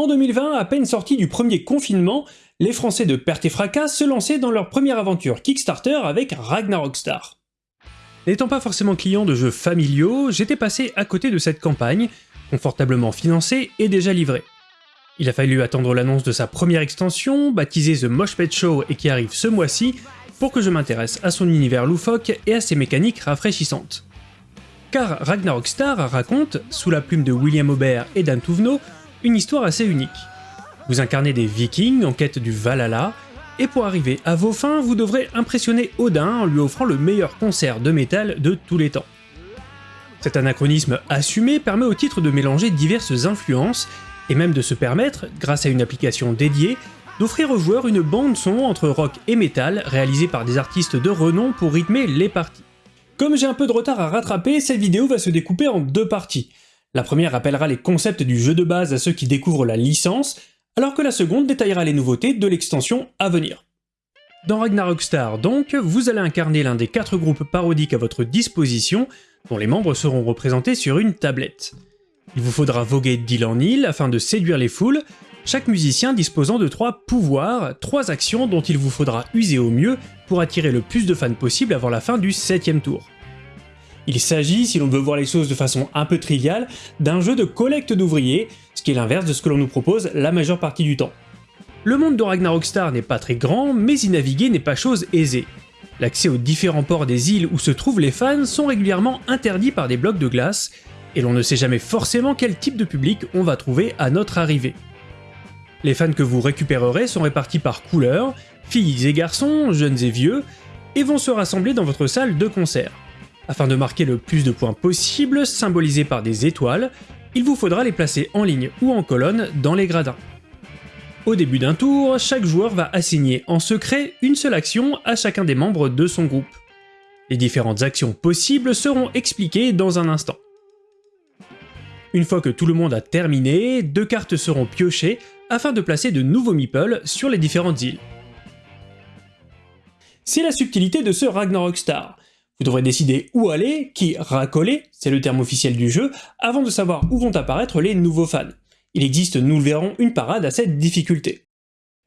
En 2020, à peine sortis du premier confinement, les Français de Perte et Fracas se lançaient dans leur première aventure Kickstarter avec Ragnarok Star. N'étant pas forcément client de jeux familiaux, j'étais passé à côté de cette campagne, confortablement financée et déjà livrée. Il a fallu attendre l'annonce de sa première extension, baptisée The Mosh Pet Show et qui arrive ce mois-ci, pour que je m'intéresse à son univers loufoque et à ses mécaniques rafraîchissantes. Car Ragnarok Star raconte, sous la plume de William Aubert et Dan Touvenot, une histoire assez unique. Vous incarnez des vikings en quête du Valhalla, et pour arriver à vos fins, vous devrez impressionner Odin en lui offrant le meilleur concert de métal de tous les temps. Cet anachronisme assumé permet au titre de mélanger diverses influences, et même de se permettre, grâce à une application dédiée, d'offrir aux joueurs une bande son entre rock et métal réalisée par des artistes de renom pour rythmer les parties. Comme j'ai un peu de retard à rattraper, cette vidéo va se découper en deux parties. La première rappellera les concepts du jeu de base à ceux qui découvrent la licence, alors que la seconde détaillera les nouveautés de l'extension à venir. Dans Ragnarok Star donc, vous allez incarner l'un des quatre groupes parodiques à votre disposition, dont les membres seront représentés sur une tablette. Il vous faudra voguer d'île en île afin de séduire les foules, chaque musicien disposant de trois pouvoirs, trois actions dont il vous faudra user au mieux pour attirer le plus de fans possible avant la fin du septième tour. Il s'agit, si l'on veut voir les choses de façon un peu triviale, d'un jeu de collecte d'ouvriers, ce qui est l'inverse de ce que l'on nous propose la majeure partie du temps. Le monde de Ragnarok Star n'est pas très grand, mais y naviguer n'est pas chose aisée. L'accès aux différents ports des îles où se trouvent les fans sont régulièrement interdits par des blocs de glace, et l'on ne sait jamais forcément quel type de public on va trouver à notre arrivée. Les fans que vous récupérerez sont répartis par couleur, filles et garçons, jeunes et vieux, et vont se rassembler dans votre salle de concert. Afin de marquer le plus de points possible, symbolisés par des étoiles, il vous faudra les placer en ligne ou en colonne dans les gradins. Au début d'un tour, chaque joueur va assigner en secret une seule action à chacun des membres de son groupe. Les différentes actions possibles seront expliquées dans un instant. Une fois que tout le monde a terminé, deux cartes seront piochées afin de placer de nouveaux meeples sur les différentes îles. C'est la subtilité de ce Ragnarok Star. Vous devrez décider où aller, qui racoler, c'est le terme officiel du jeu, avant de savoir où vont apparaître les nouveaux fans. Il existe, nous le verrons, une parade à cette difficulté.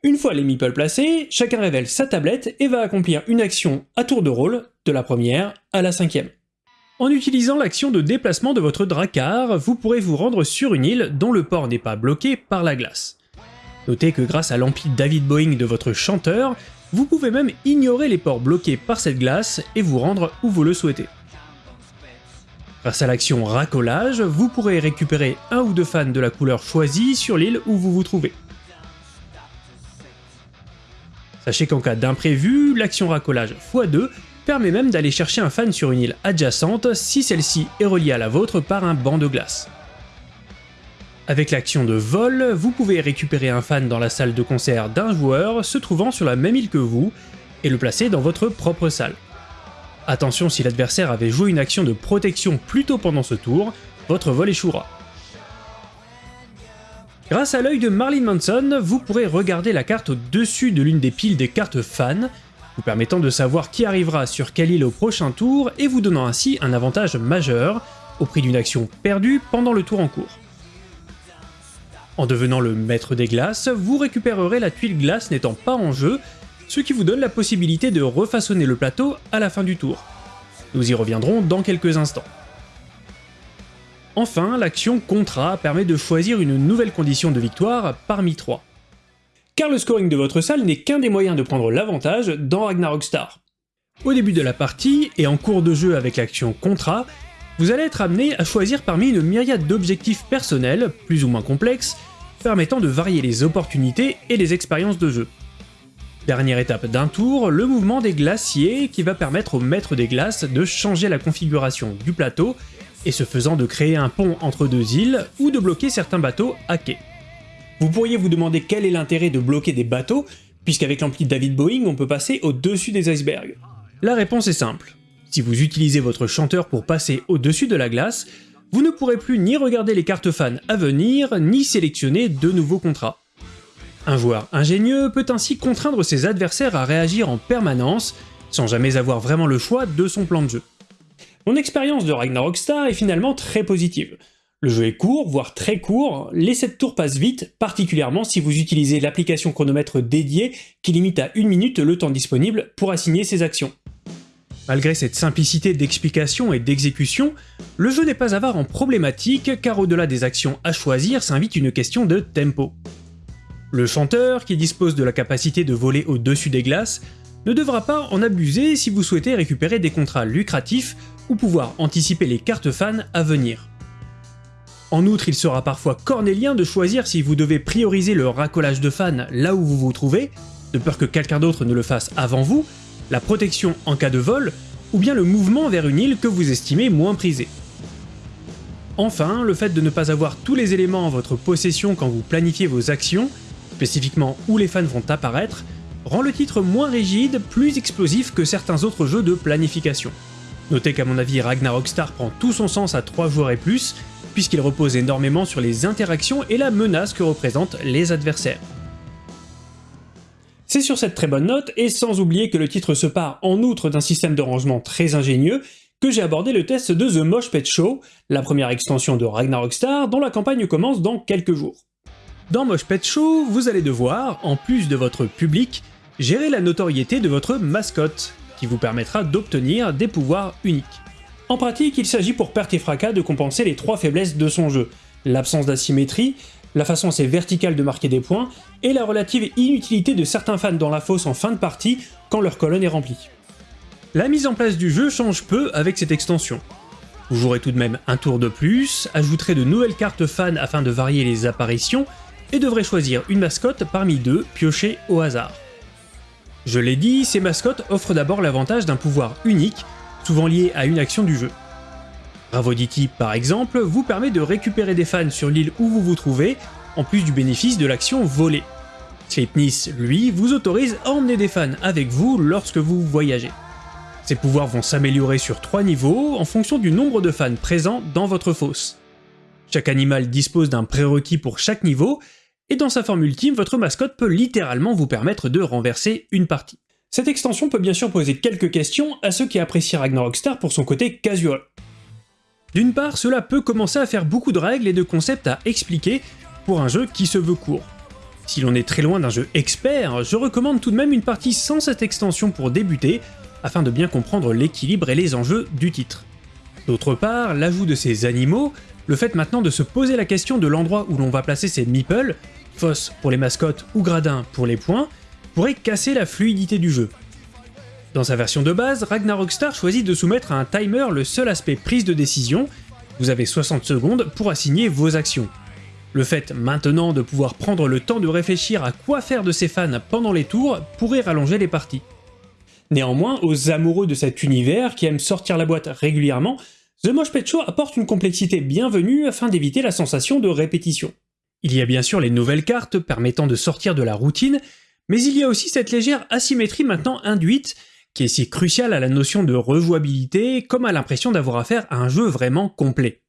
Une fois les meeples placés, chacun révèle sa tablette et va accomplir une action à tour de rôle, de la première à la cinquième. En utilisant l'action de déplacement de votre dracar, vous pourrez vous rendre sur une île dont le port n'est pas bloqué par la glace. Notez que grâce à l'ampli David Boeing de votre chanteur, vous pouvez même ignorer les ports bloqués par cette glace et vous rendre où vous le souhaitez. Grâce à l'action racolage, vous pourrez récupérer un ou deux fans de la couleur choisie sur l'île où vous vous trouvez. Sachez qu'en cas d'imprévu, l'action racolage x2 permet même d'aller chercher un fan sur une île adjacente si celle-ci est reliée à la vôtre par un banc de glace. Avec l'action de vol, vous pouvez récupérer un fan dans la salle de concert d'un joueur se trouvant sur la même île que vous, et le placer dans votre propre salle. Attention si l'adversaire avait joué une action de protection plus tôt pendant ce tour, votre vol échouera. Grâce à l'œil de Marlene Manson, vous pourrez regarder la carte au-dessus de l'une des piles des cartes fans, vous permettant de savoir qui arrivera sur quelle île au prochain tour et vous donnant ainsi un avantage majeur, au prix d'une action perdue pendant le tour en cours. En devenant le maître des glaces, vous récupérerez la tuile glace n'étant pas en jeu, ce qui vous donne la possibilité de refaçonner le plateau à la fin du tour. Nous y reviendrons dans quelques instants. Enfin, l'action contrat permet de choisir une nouvelle condition de victoire parmi trois. Car le scoring de votre salle n'est qu'un des moyens de prendre l'avantage dans Ragnarok Star. Au début de la partie, et en cours de jeu avec l'action contrat, vous allez être amené à choisir parmi une myriade d'objectifs personnels, plus ou moins complexes, permettant de varier les opportunités et les expériences de jeu. Dernière étape d'un tour, le mouvement des glaciers qui va permettre au maître des glaces de changer la configuration du plateau et ce faisant de créer un pont entre deux îles ou de bloquer certains bateaux à quai. Vous pourriez vous demander quel est l'intérêt de bloquer des bateaux, puisqu'avec l'ampli David Boeing on peut passer au-dessus des icebergs. La réponse est simple. Si vous utilisez votre chanteur pour passer au-dessus de la glace, vous ne pourrez plus ni regarder les cartes fans à venir, ni sélectionner de nouveaux contrats. Un joueur ingénieux peut ainsi contraindre ses adversaires à réagir en permanence, sans jamais avoir vraiment le choix de son plan de jeu. Mon expérience de Ragnarok Star est finalement très positive. Le jeu est court, voire très court, les 7 tours passent vite, particulièrement si vous utilisez l'application chronomètre dédiée qui limite à 1 minute le temps disponible pour assigner ses actions. Malgré cette simplicité d'explication et d'exécution, le jeu n'est pas avare en problématique car au-delà des actions à choisir s'invite une question de tempo. Le chanteur, qui dispose de la capacité de voler au-dessus des glaces, ne devra pas en abuser si vous souhaitez récupérer des contrats lucratifs ou pouvoir anticiper les cartes fans à venir. En outre, il sera parfois cornélien de choisir si vous devez prioriser le racolage de fans là où vous vous trouvez, de peur que quelqu'un d'autre ne le fasse avant vous, la protection en cas de vol, ou bien le mouvement vers une île que vous estimez moins prisée. Enfin, le fait de ne pas avoir tous les éléments en votre possession quand vous planifiez vos actions, spécifiquement où les fans vont apparaître, rend le titre moins rigide, plus explosif que certains autres jeux de planification. Notez qu'à mon avis Ragnarok Star prend tout son sens à 3 joueurs et plus, puisqu'il repose énormément sur les interactions et la menace que représentent les adversaires. C'est sur cette très bonne note, et sans oublier que le titre se part en outre d'un système de rangement très ingénieux, que j'ai abordé le test de The Mosh Pet Show, la première extension de Ragnarok Star dont la campagne commence dans quelques jours. Dans Mosh Pet Show, vous allez devoir, en plus de votre public, gérer la notoriété de votre mascotte, qui vous permettra d'obtenir des pouvoirs uniques. En pratique, il s'agit pour Perte et Fracas de compenser les trois faiblesses de son jeu, l'absence d'asymétrie, la façon assez verticale de marquer des points, et la relative inutilité de certains fans dans la fosse en fin de partie quand leur colonne est remplie. La mise en place du jeu change peu avec cette extension. Vous jouerez tout de même un tour de plus, ajouterez de nouvelles cartes fans afin de varier les apparitions, et devrez choisir une mascotte parmi deux piochées au hasard. Je l'ai dit, ces mascottes offrent d'abord l'avantage d'un pouvoir unique, souvent lié à une action du jeu. Ravoditi, par exemple, vous permet de récupérer des fans sur l'île où vous vous trouvez, en plus du bénéfice de l'action volée. Sleipnis, lui, vous autorise à emmener des fans avec vous lorsque vous voyagez. Ces pouvoirs vont s'améliorer sur 3 niveaux en fonction du nombre de fans présents dans votre fosse. Chaque animal dispose d'un prérequis pour chaque niveau, et dans sa forme ultime, votre mascotte peut littéralement vous permettre de renverser une partie. Cette extension peut bien sûr poser quelques questions à ceux qui apprécient Ragnarok Star pour son côté casual. D'une part, cela peut commencer à faire beaucoup de règles et de concepts à expliquer pour un jeu qui se veut court. Si l'on est très loin d'un jeu expert, je recommande tout de même une partie sans cette extension pour débuter, afin de bien comprendre l'équilibre et les enjeux du titre. D'autre part, l'ajout de ces animaux, le fait maintenant de se poser la question de l'endroit où l'on va placer ces meeples, fosse pour les mascottes ou gradins pour les points, pourrait casser la fluidité du jeu. Dans sa version de base, Ragnarok Star choisit de soumettre à un timer le seul aspect prise de décision, vous avez 60 secondes pour assigner vos actions. Le fait maintenant de pouvoir prendre le temps de réfléchir à quoi faire de ses fans pendant les tours pourrait rallonger les parties. Néanmoins, aux amoureux de cet univers qui aiment sortir la boîte régulièrement, The Mosh Pet Show apporte une complexité bienvenue afin d'éviter la sensation de répétition. Il y a bien sûr les nouvelles cartes permettant de sortir de la routine, mais il y a aussi cette légère asymétrie maintenant induite qui est si crucial à la notion de rejouabilité comme à l'impression d'avoir affaire à un jeu vraiment complet.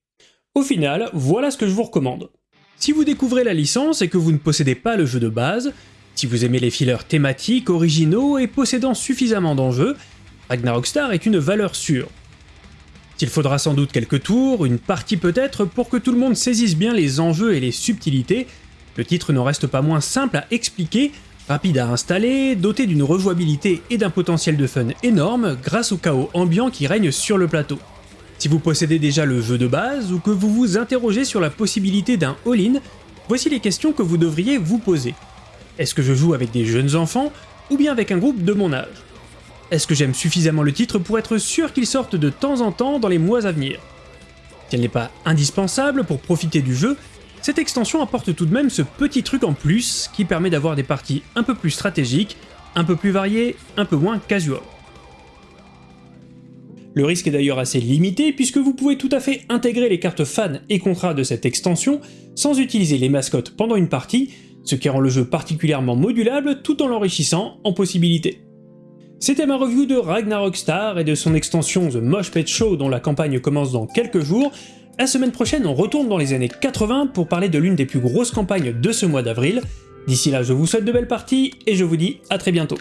Au final, voilà ce que je vous recommande. Si vous découvrez la licence et que vous ne possédez pas le jeu de base, si vous aimez les fillers thématiques, originaux et possédant suffisamment d'enjeux, Ragnarok Star est une valeur sûre. S'il faudra sans doute quelques tours, une partie peut-être, pour que tout le monde saisisse bien les enjeux et les subtilités, le titre n'en reste pas moins simple à expliquer Rapide à installer, doté d'une rejouabilité et d'un potentiel de fun énorme grâce au chaos ambiant qui règne sur le plateau. Si vous possédez déjà le jeu de base ou que vous vous interrogez sur la possibilité d'un all-in, voici les questions que vous devriez vous poser. Est-ce que je joue avec des jeunes enfants ou bien avec un groupe de mon âge? Est-ce que j'aime suffisamment le titre pour être sûr qu'il sorte de temps en temps dans les mois à venir? Si elle n'est pas indispensable pour profiter du jeu, cette extension apporte tout de même ce petit truc en plus qui permet d'avoir des parties un peu plus stratégiques, un peu plus variées, un peu moins casual. Le risque est d'ailleurs assez limité puisque vous pouvez tout à fait intégrer les cartes fans et contrats de cette extension sans utiliser les mascottes pendant une partie, ce qui rend le jeu particulièrement modulable tout en l'enrichissant en possibilités. C'était ma review de Ragnarok Star et de son extension The Mosh Pet Show dont la campagne commence dans quelques jours, la semaine prochaine, on retourne dans les années 80 pour parler de l'une des plus grosses campagnes de ce mois d'avril. D'ici là, je vous souhaite de belles parties et je vous dis à très bientôt.